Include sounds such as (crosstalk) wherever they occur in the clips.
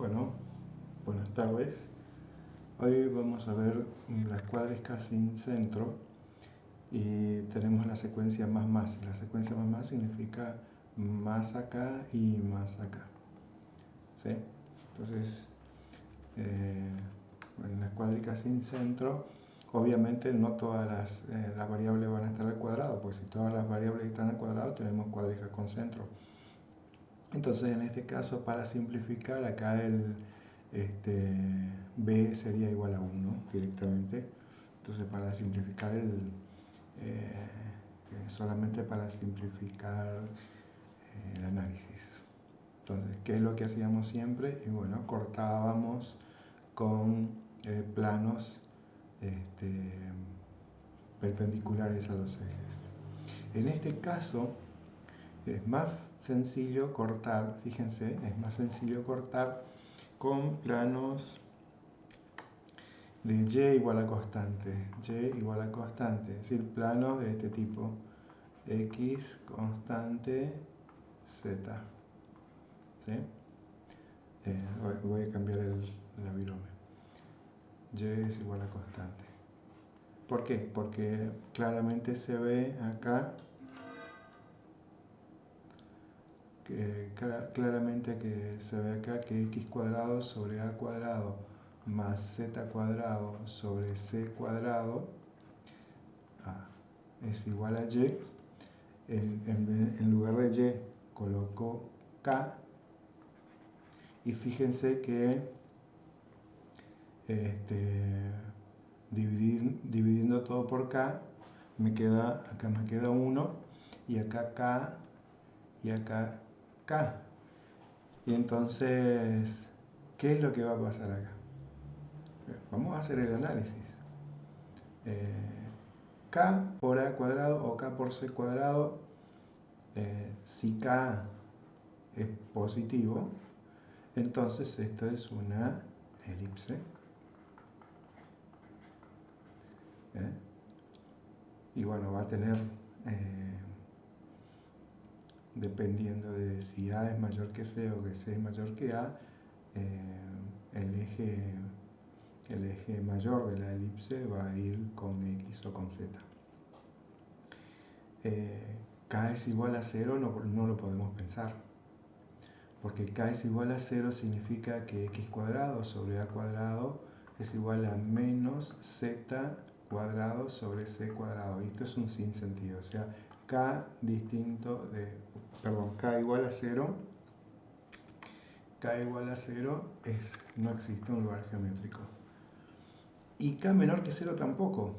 Bueno, buenas tardes. Hoy vamos a ver las cuádricas sin centro y tenemos la secuencia más más. La secuencia más más significa más acá y más acá. ¿Sí? Entonces, eh, en las cuádricas sin centro, obviamente no todas las, eh, las, variables van a estar al cuadrado, pues si todas las variables están al cuadrado tenemos cuádricas con centro. Entonces en este caso para simplificar acá el este, b sería igual a 1 directamente. Entonces para simplificar el, eh, solamente para simplificar eh, el análisis. Entonces, ¿qué es lo que hacíamos siempre? Y bueno, cortábamos con eh, planos este, perpendiculares a los ejes. En este caso, es más sencillo cortar, fíjense, es más sencillo cortar con planos de y igual a constante, y igual a constante, es decir, planos de este tipo, x constante z. ¿Sí? Eh, voy a cambiar el, la y es igual a constante. ¿Por qué? Porque claramente se ve acá claramente que se ve acá que x cuadrado sobre a cuadrado más z cuadrado sobre c cuadrado es igual a y. En, lugar de y coloco k y fíjense que este, dividiendo todo por k me queda acá me queda 1 y acá k y acá y entonces, ¿qué es lo que va a pasar acá? Vamos a hacer el análisis. Eh, K por A cuadrado o K por C cuadrado, eh, si K es positivo, entonces esto es una elipse. ¿Eh? Y bueno, va a tener dependiendo de si A es mayor que C o que C es mayor que A, eh, el, eje, el eje mayor de la elipse va a ir con X o con Z. Eh, K es igual a 0 no, no, lo podemos pensar, porque K es igual a 0 significa que X cuadrado sobre A cuadrado es igual a menos Z cuadrado sobre C cuadrado, y esto es un sinsentido, o sea, K distinto de, perdón, K igual a 0, K igual a 0 es, no existe un lugar geométrico. Y K menor que 0 tampoco,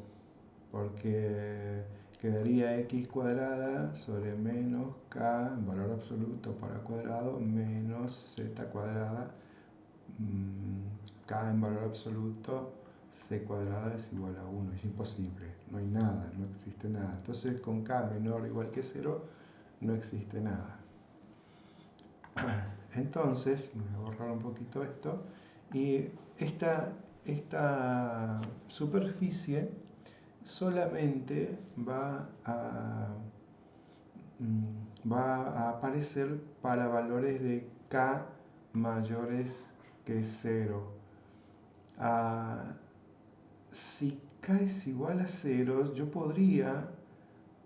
porque quedaría x cuadrada sobre menos k en valor absoluto para cuadrado menos z cuadrada mm, k en valor absoluto c cuadrada es igual a 1, es imposible, no hay nada, no existe nada. Entonces con k menor o igual que 0 no existe nada. (clears throat) Entonces, voy a borrar un poquito esto, y esta, esta superficie solamente va a, mm, va a aparecer para valores de k mayores que 0 si k es igual a 0, yo podría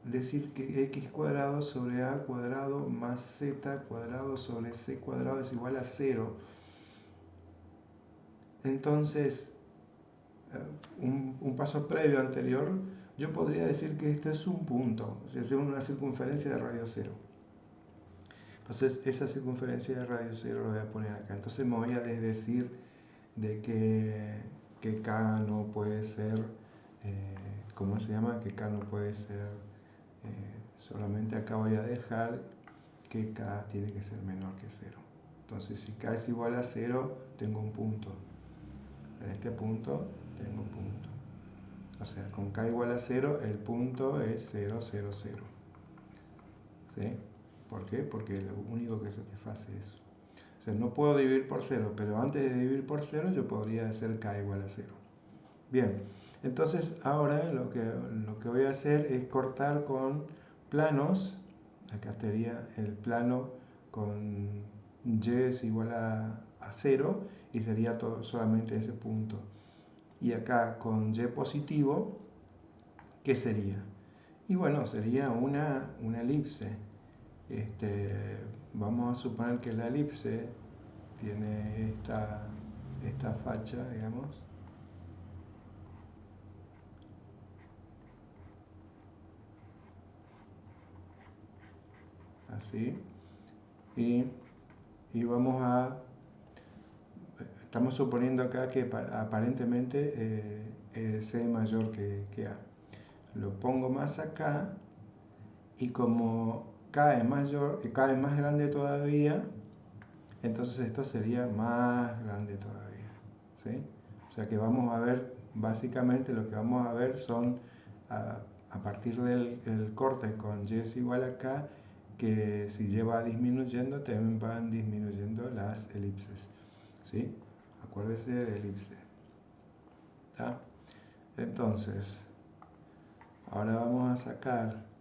decir que x cuadrado sobre a cuadrado más z cuadrado sobre c cuadrado es igual a 0. Entonces, eh, un, paso previo anterior, yo podría decir que esto es un punto, es una circunferencia de radio 0. Entonces, esa circunferencia de radio 0 lo voy a poner acá. Entonces me voy a decir de que que K no puede ser, eh, ¿cómo se llama? Que K no puede ser, eh, solamente acá voy a dejar que K tiene que ser menor que 0. Entonces si K es igual a 0, tengo un punto. En este punto tengo un punto. O sea, con K igual a 0, el punto es 0, 0, 0. ¿Sí? ¿Por qué? Porque lo único que satisface es no puedo dividir por 0, pero antes de dividir por 0 yo podría hacer k igual a 0. Bien, entonces ahora lo que, lo que voy a hacer es cortar con planos, acá estaría el plano con y es igual a, a 0 y sería todo, solamente ese punto. Y acá con y positivo, ¿qué sería? Y bueno, sería una, una elipse. Este, vamos a suponer que la elipse tiene esta, esta facha, digamos. Así. Y, y vamos a Estamos suponiendo acá que aparentemente eh, C mayor que, A. Lo pongo más acá y como K es mayor, K es más grande todavía, entonces esto sería más grande todavía. ¿sí? O sea que vamos a ver, básicamente lo que vamos a ver son, a, partir del, corte con Y es igual a K, que si lleva disminuyendo, también van disminuyendo las elipses. ¿sí? acuérdese de elipse. Entonces, ahora vamos a sacar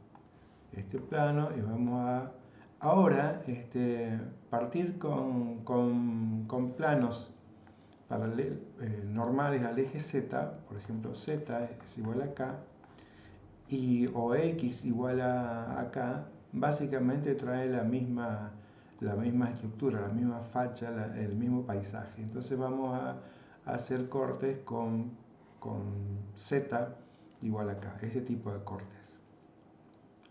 este plano y vamos a ahora este, partir con, con, planos eh, normales al eje Z, por ejemplo Z es igual a K, y, o X igual a, acá, básicamente trae la misma la misma estructura, la misma facha, el mismo paisaje. Entonces vamos a, hacer cortes con, con Z igual acá, ese tipo de cortes.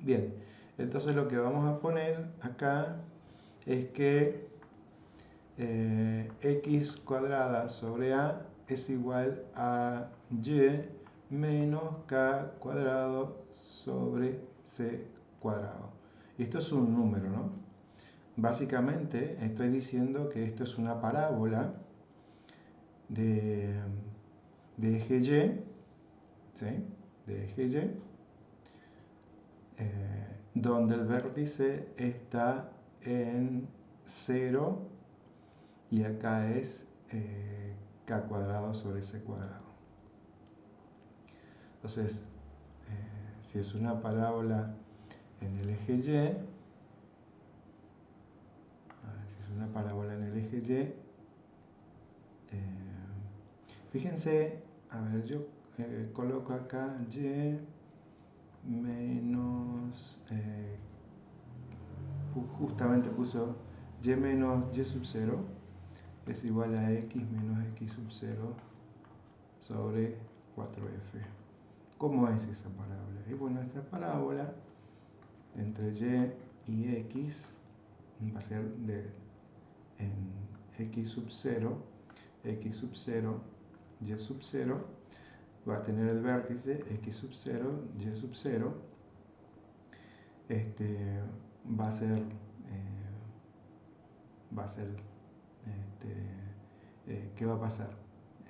Bien, entonces lo que vamos a poner acá es que eh, x cuadrada sobre a es igual a y menos k cuadrado sobre c cuadrado. Esto es un número, ¿no? Básicamente estoy diciendo que esto es una parábola de, eje Y, de eje Y, eh, donde el vértice está en 0 y acá es eh, k cuadrado sobre c cuadrado. Entonces, eh, si es una parábola en el eje Y, una parábola en el eje Y. Fíjense, a ver, yo coloco acá Y menos, eh, justamente puso Y menos Y sub 0 es igual a X menos X sub 0 sobre 4F. ¿Cómo es esa parábola? Y bueno, esta parábola entre Y y X va a ser de en x sub 0, x sub 0, y sub 0, va a tener el vértice x sub 0, y sub 0, este, va a ser, eh, va a ser, este, eh, ¿qué va a pasar?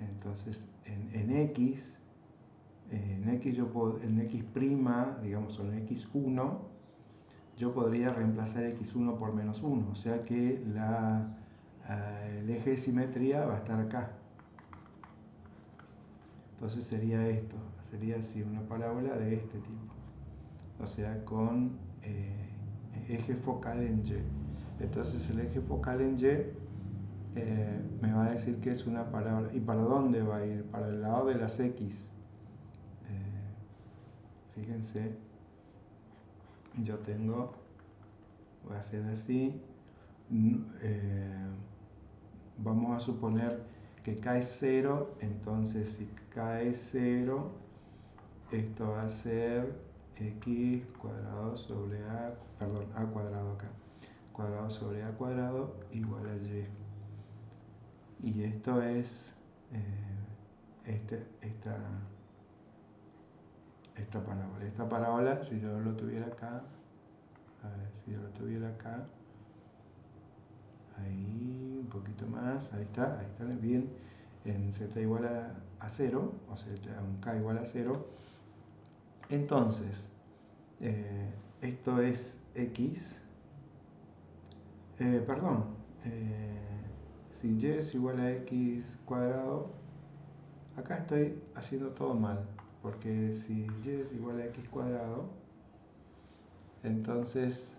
Entonces, en, en x, en x yo puedo, en x', digamos, o en x1, yo podría reemplazar x1 por menos 1, o sea que la, eh, el eje de simetría va a estar acá. Entonces sería esto, sería así una parábola de este tipo, o sea con eh, eje focal en Y. Entonces el eje focal en Y eh, me va a decir que es una parábola. ¿Y para dónde va a ir? Para el lado de las X. fíjense, yo tengo, voy a hacer así, eh, vamos a suponer que cae 0, entonces si cae 0, esto va a ser x cuadrado sobre a, perdón, a cuadrado acá, cuadrado sobre a cuadrado igual a y. Y esto es eh, este, esta esta parábola. Esta parábola, si yo lo tuviera acá, a ver, si yo lo tuviera acá, ahí un poquito más, ahí está, ahí está bien, en z igual a, 0, o sea, un k igual a 0. Entonces, eh, esto es x, eh, perdón, eh, si y es igual a x cuadrado, acá estoy haciendo todo mal porque si y es igual a x cuadrado, entonces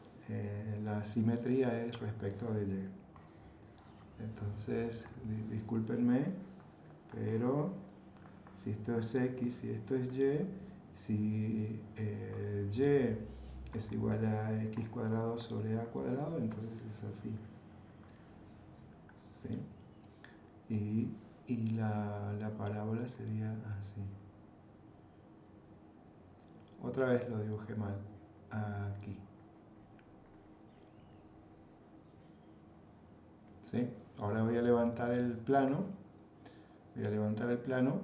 la simetría es respecto de y. Entonces, discúlpenme, pero si esto es x y esto es y, si eh, y es igual a x cuadrado sobre a cuadrado, entonces es así. ¿Sí? Y, la, la parábola sería así. Otra vez lo dibujé mal. Aquí. Ahora voy a levantar el plano. Voy a levantar el plano.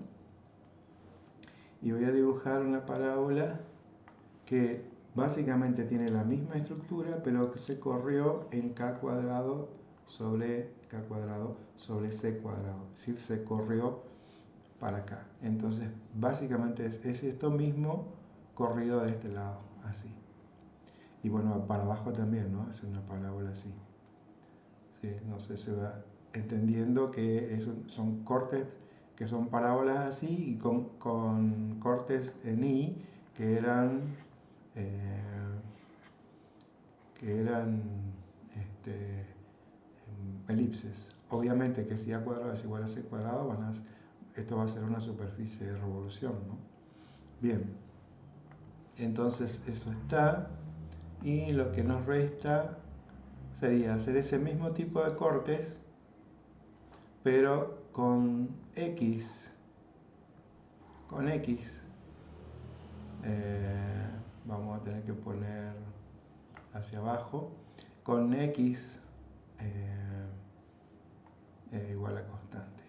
Y voy a dibujar una parábola que básicamente tiene la misma estructura, pero que se corrió en k cuadrado sobre k cuadrado sobre c cuadrado. Es decir, se corrió para acá. Entonces, básicamente es, es esto mismo corrido de este lado, así. Y bueno, para abajo también, ¿no? Es una parábola así. Sí, no sé, se va entendiendo que son cortes que son parábolas así y con, cortes en I que eran eh, que eran este, elipses. Obviamente que si A cuadrado es igual a C cuadrado, van a, esto va a ser una superficie de revolución. ¿no? Bien, entonces eso está y lo que nos resta sería hacer ese mismo tipo de cortes pero con X con X. Eh, vamos a tener que poner hacia abajo. Con X eh, igual a constante.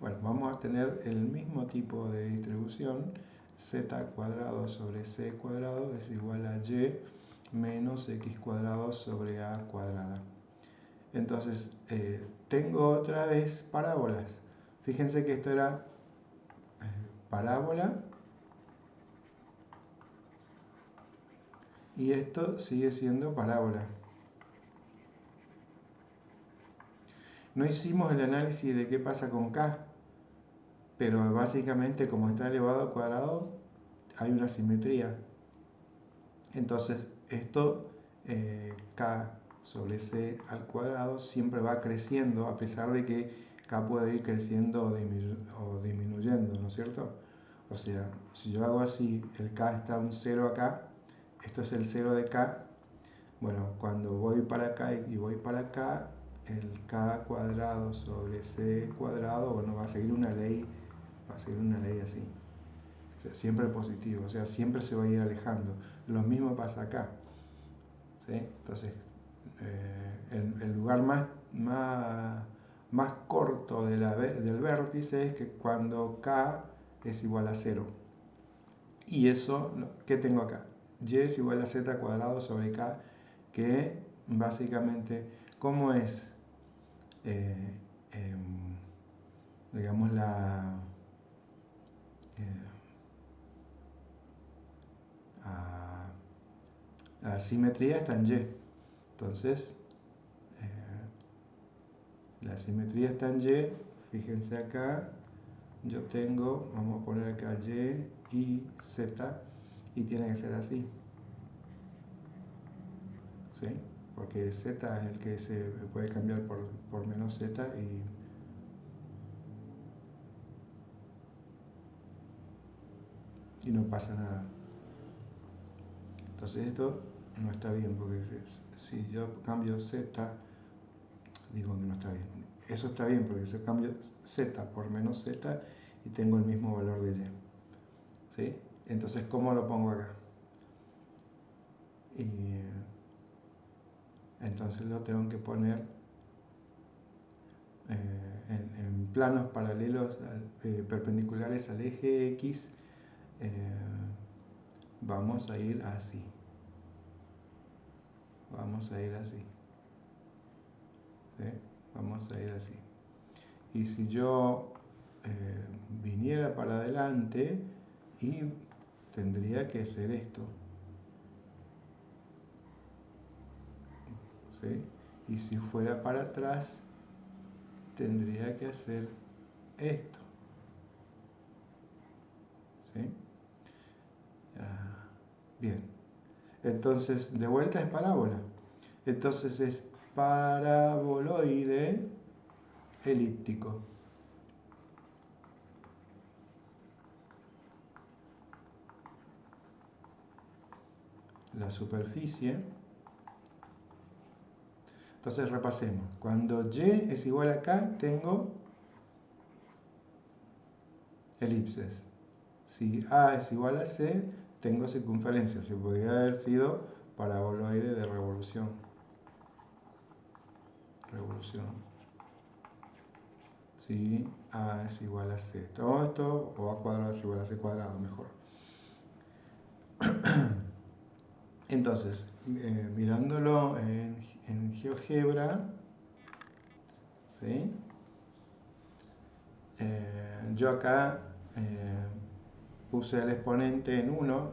Bueno, vamos a tener el mismo tipo de distribución. Z cuadrado sobre c cuadrado es igual a y menos x cuadrado sobre a cuadrada. Entonces, eh, tengo otra vez parábolas. Fíjense que esto era eh, parábola. Y esto sigue siendo parábola. No hicimos el análisis de qué pasa con K, pero básicamente como está elevado al cuadrado, hay una simetría. Entonces, esto eh, k sobre c al cuadrado siempre va creciendo a pesar de que k puede ir creciendo o, disminuyendo, ¿no es cierto? O sea, si yo hago así, el k está un 0 acá, esto es el 0 de k, bueno, cuando voy para acá y voy para acá, el k cuadrado sobre c cuadrado, bueno, va a seguir una ley, va a seguir una ley así. O sea, siempre positivo, o sea, siempre se va a ir alejando. Lo mismo pasa acá. Entonces, eh, el, lugar más, más, corto de la, del vértice es que cuando k es igual a 0. Y eso, ¿qué tengo acá? y es igual a z cuadrado sobre k, que básicamente, ¿cómo es? Eh, em, digamos la... Eh, la simetría está en Y. Entonces, eh, la simetría está en Y. Fíjense acá, yo tengo, vamos a poner acá Y y Z, y tiene que ser así. ¿Sí? Porque Z es el que se puede cambiar por, por menos Z y y no pasa nada. Entonces esto no está bien, porque si yo cambio z, digo que no está bien. Eso está bien, porque si cambio z por menos z y tengo el mismo valor de y. ¿Sí? Entonces, ¿cómo lo pongo acá? Y entonces lo tengo que poner eh, en, planos paralelos, eh, perpendiculares al eje X, eh, vamos a ir así vamos a ir así. Vamos a ir así. Y si yo eh, viniera para adelante y tendría que hacer esto. Y si fuera para atrás, tendría que hacer esto. bien. Entonces, de vuelta es parábola. Entonces es paraboloide, elíptico. La superficie. Entonces repasemos. Cuando y es igual a k, tengo elipses. Si a es igual a c, tengo circunferencia. Se podría haber sido paraboloide de revolución. Revolución. Si a es igual a c. Todo esto, o a cuadrado es igual a c cuadrado, mejor. (clears throat) Entonces, eh, mirándolo en, GeoGebra, ¿sí? Eh, yo acá eh, puse el exponente en 1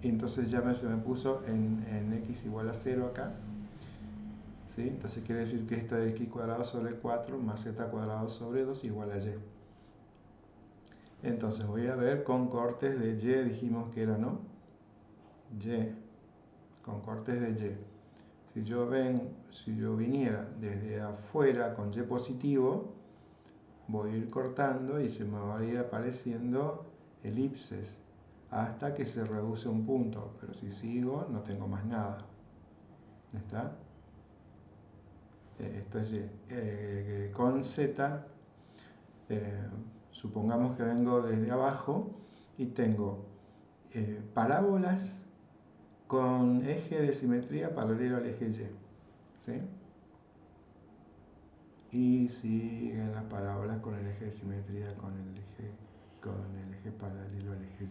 y entonces ya me, se me puso en, x igual a 0 acá. ¿Sí? Entonces quiere decir que esto es x cuadrado sobre 4 más z cuadrado sobre 2 igual a y. Entonces voy a ver con cortes de y, dijimos que era, ¿no? y, con cortes de y. Si yo, ven, si yo viniera desde afuera con y positivo, voy a ir cortando y se me va a ir apareciendo elipses hasta que se reduce un punto, pero si sigo no tengo más nada. ¿Está? Eh, esto es eh, con Z, eh, supongamos que vengo desde abajo y tengo parábolas con eje de simetría paralelo al eje Y. ¿sí? Y siguen las parábolas con el eje de simetría con el eje con el eje paralelo al eje Y.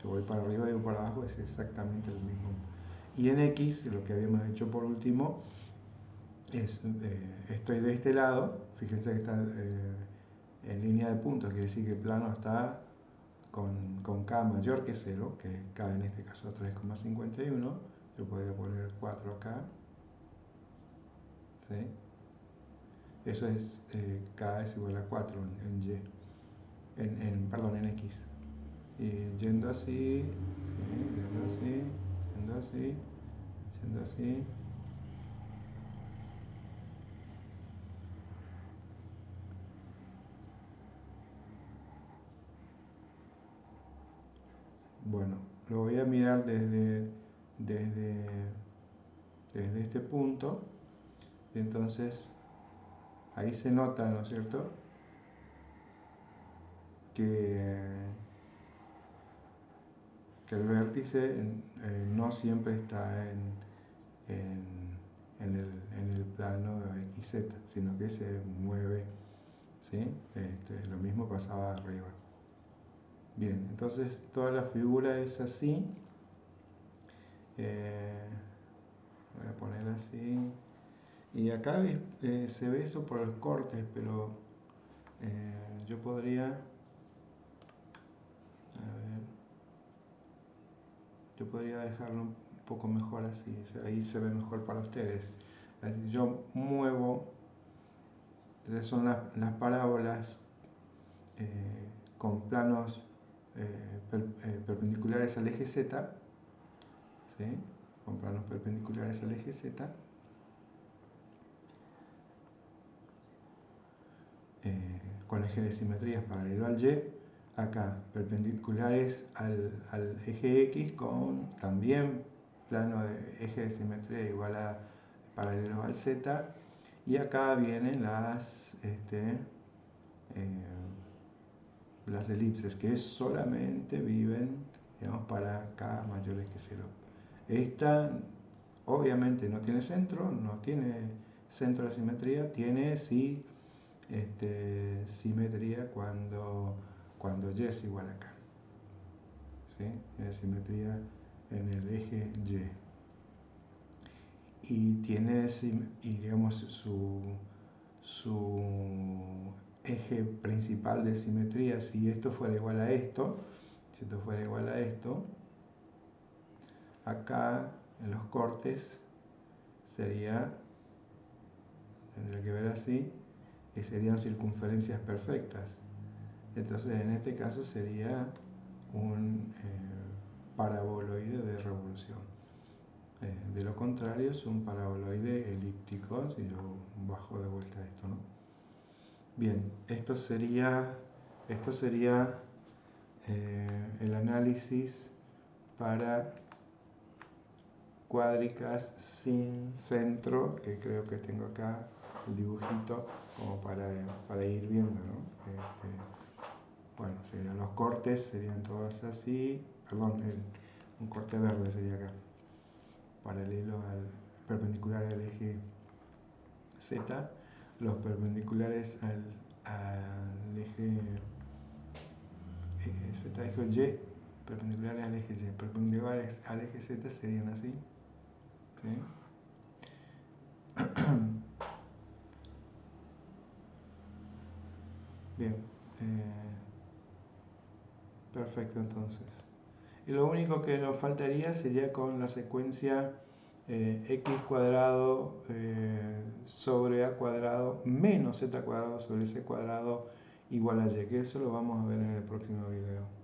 Si voy para arriba y voy para abajo es exactamente lo mismo. Y en X, lo que habíamos hecho por último, es, eh, estoy de este lado, fíjense que está eh, en línea de puntos, quiere decir que el plano está con, con K mayor que 0, que K en este caso 3,51, yo podría poner 4 acá, ¿sí? Eso es eh, K es igual a 4 en Y en, perdón, en X. Y yendo así, yendo así, yendo así, yendo así. Bueno, lo voy a mirar desde, desde, desde este punto. Entonces, ahí se nota, ¿no es cierto? Que, el vértice eh, no siempre está en, en, el, en, el, plano XZ, sino que se mueve. ¿sí? Este, lo mismo pasaba arriba. Bien, entonces toda la figura es así. Eh, voy a poner así. Y acá eh, se ve eso por los cortes, pero yo podría yo podría dejarlo un poco mejor así, ahí se ve mejor para ustedes. Yo muevo, son las, parábolas eh, con planos eh, eh, perpendiculares al eje Z, con planos perpendiculares al eje Z, con eje de simetrías paralelo al Y, acá, perpendiculares al, eje X con también plano de eje de simetría igual a paralelo al Z y acá vienen las, este, eh, las elipses que solamente viven digamos, para K mayores que 0. Esta obviamente no tiene centro, no tiene centro de simetría, tiene sí este, simetría cuando cuando y es igual a k. ¿Sí? Es simetría en el eje y. Y tiene y digamos, su, su eje principal de simetría, si esto fuera igual a esto, si esto fuera igual a esto, acá en los cortes sería, tendría que ver así, que serían circunferencias perfectas. Entonces en este caso sería un eh, paraboloide de revolución. Eh, de lo contrario es un paraboloide elíptico, si yo bajo de vuelta esto, ¿no? Bien, esto sería, esto sería eh, el análisis para cuádricas sin centro, que creo que tengo acá el dibujito como para, para ir viendo, ¿no? Este, bueno, serían los cortes, serían todos así, perdón, un corte verde sería acá, paralelo al perpendicular al eje Z, los perpendiculares al, al eje eh, Z, eje Y, perpendiculares al eje Y, perpendiculares al eje Z serían así, ¿sí? (clears throat) Bien. Eh, perfecto, entonces. Y lo único que nos faltaría sería con la secuencia eh, x cuadrado eh, sobre a cuadrado menos z cuadrado sobre c cuadrado igual a y, que eso lo vamos a ver en el próximo video.